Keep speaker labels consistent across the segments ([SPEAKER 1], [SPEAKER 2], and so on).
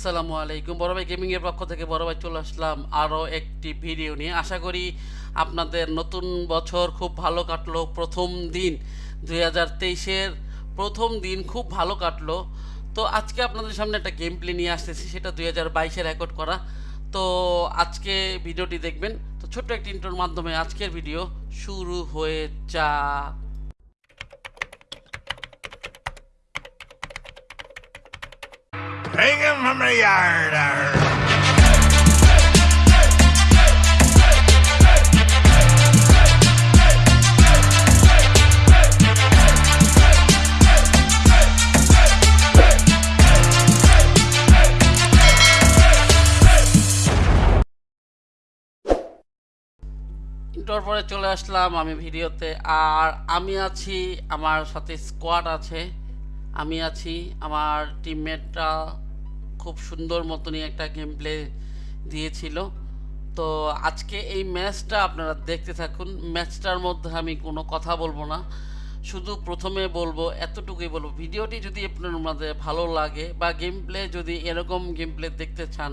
[SPEAKER 1] আসসালামু আলাইকুম। বড় ভাই গেমিং এর পক্ষ থেকে বড় ভাই চলে আসলাম আরও একটি ভিডিও নিয়ে। আশা করি আপনাদের নতুন বছর খুব ভালো কাটলো। প্রথম দিন দুই হাজার তেইশের প্রথম দিন খুব ভালো কাটলো। তো আজকে আপনাদের সামনে একটা গেম প্লে নিয়ে আসতেছি। সেটা দুই হাজার বাইশে রেকর্ড করা। তো আজকে ভিডিওটি দেখবেন। তো ছোট্ট একটি ইন্টোর মাধ্যমে আজকের ভিডিও শুরু হয়ে যাক।
[SPEAKER 2] Take him from the yard. arr.
[SPEAKER 1] পরে চলে আসলাম আমি ভিডিওতে আর আমি আছি, আমার সাথে স্কোয়াড আছে আমি আছি, আমার টিমমেটরা খুব সুন্দর মতনই একটা গেম প্লে দিয়েছিল। তো আজকে এই ম্যাচটা আপনারা দেখতে থাকুন। ম্যাচটার মধ্যে আমি কোনো কথা বলব না। শুধু প্রথমে বলব, এতটুকুই বলব, ভিডিওটি যদি আপনার মধ্যে ভালো লাগে বা গেম প্লে যদি এরকম গেম প্লে দেখতে চান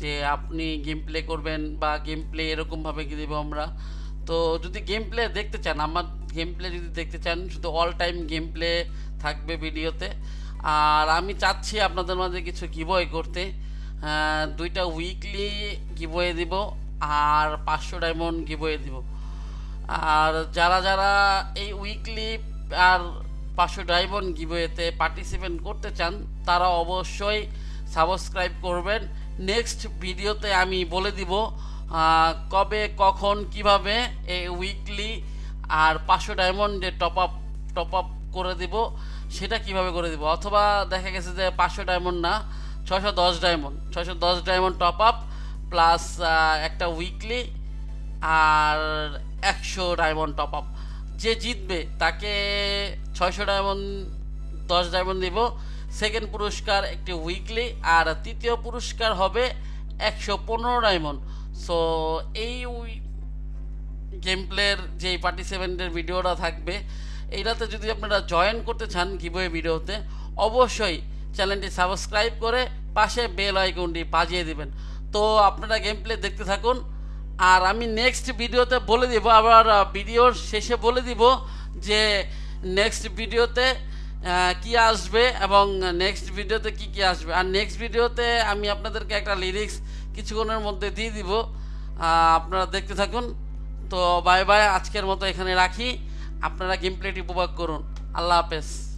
[SPEAKER 1] যে আপনি গেম প্লে করবেন বা গেম প্লে এরকমভাবে দেবো আমরা, তো যদি গেম প্লে দেখতে চান, আমার গেম প্লে যদি দেখতে চান, শুধু অল টাইম গেম প্লে থাকবে ভিডিওতে। আর আমি চাচ্ছি আপনাদের মাঝে কিছু গিবয় করতে। দুইটা উইকলি গিবয়ে দিব আর পাঁচশো ডায়মন্ড গিবয়ে দিব। আর যারা যারা এই উইকলি আর পাঁচশো ডায়মন্ড গিভওয়েতে পার্টিসিপেট করতে চান, তারা অবশ্যই সাবস্ক্রাইব করবেন। নেক্সট ভিডিওতে আমি বলে দিব কবে, কখন, কীভাবে এই উইকলি আর পাঁচশো ডায়মন্ডে টপ আপ টপ আপ করে দিব। সেটা কীভাবে করে দিব? অথবা দেখা গেছে যে পাঁচশো ডায়মন্ড না ছশো দশ ডায়মন্ড ছশো দশ ডায়মন্ড টপ আপ প্লাস একটা উইকলি আর একশো ডায়মন্ড টপ আপ যে জিতবে তাকে ছয়শো ডায়মন্ড দশ ডায়মন্ড দিব। সেকেন্ড পুরস্কার একটি উইকলি আর তৃতীয় পুরস্কার হবে একশো পনেরো ডায়মন্ড সো এই গেম প্লের যে পার্টিসিপেন্টের ভিডিওটা থাকবে এইটাতে যদি আপনারা জয়েন করতে চান গিবয়ে ভিডিওতে অবশ্যই চ্যানেলটি সাবস্ক্রাইব করে পাশে বেল আইকনটি বাজিয়ে দিবেন। তো আপনারা গেম প্লে দেখতে থাকুন। আর আমি নেক্সট ভিডিওতে বলে দিব, আবার ভিডিওর শেষে বলে দিব যে নেক্সট ভিডিওতে কি আসবে এবং নেক্সট ভিডিওতে কি কি আসবে। আর নেক্সট ভিডিওতে আমি আপনাদেরকে একটা লিরিক্স কিছুক্ষণের মধ্যে দিয়ে দিব। আপনারা দেখতে থাকুন। তো বাই বাই আজকের মতো এখানে রাখি। আপনারা গেম প্লেটি উপভোগ করুন। আল্লাহ হাফেজ।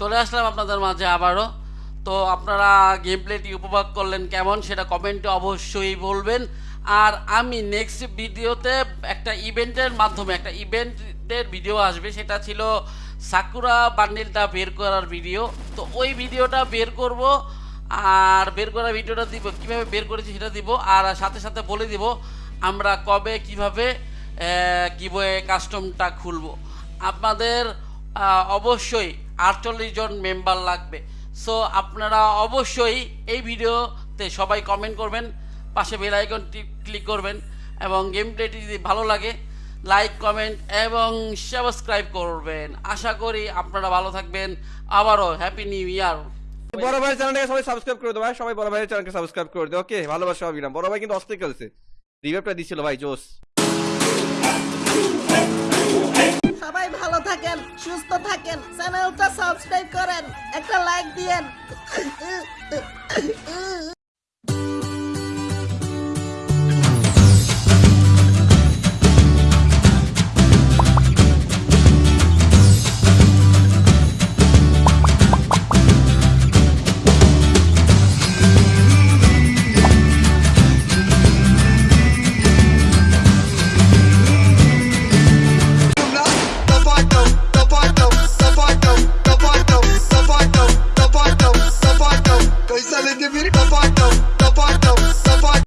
[SPEAKER 1] চলে আসলাম আপনাদের মাঝে আবারও। তো আপনারা গেম প্লেটি উপভোগ করলেন কেমন সেটা কমেন্টে অবশ্যই বলবেন। আর আমি নেক্সট ভিডিওতে একটা ইভেন্টের মাধ্যমে, একটা ইভেন্টের ভিডিও আসবে, সেটা ছিল সাকুরা বান্ডিলটা বের করার ভিডিও। তো ওই ভিডিওটা বের করব, আর বের করা ভিডিওটা দিব, কীভাবে বের করেছি সেটা দিব, আর সাথে সাথে বলে দিব আমরা কবে, কীভাবে গিবয়ে কাস্টমটা খুলব। আপনাদের অবশ্যই আটচল্লিশ জন মেম্বার লাগবে। সো আপনারা অবশ্যই এই ভিডিওতে সবাই কমেন্ট করবেন, পাশে বেল আইকনটি ক্লিক করবেন এবং গেম প্লেটি যদি ভালো লাগে লাইক কমেন্ট এবং সাবস্ক্রাইব করবেন। আশা করি আপনারা ভালো থাকবেন। আবারও হ্যাপি নিউ ইয়ার
[SPEAKER 3] বড় ভাইয়ের চ্যানেলটাকে সবাই সাবস্ক্রাইব করে দেবো ভাই। সবাই বড় ভাইয়ের চ্যানেলকে সাবস্ক্রাইব করে দেবো ওকে, ভালোবাসা অবিরাম বড় ভাই কিন্তু অস্থির খেলছে। রিভাইভটা দিছিল ভাই জোস
[SPEAKER 4] সবাই ভালো থাকেন সুস্থ থাকেন চ্যানেলটা সাবস্ক্রাইব করেন একটা লাইক দিয়েন।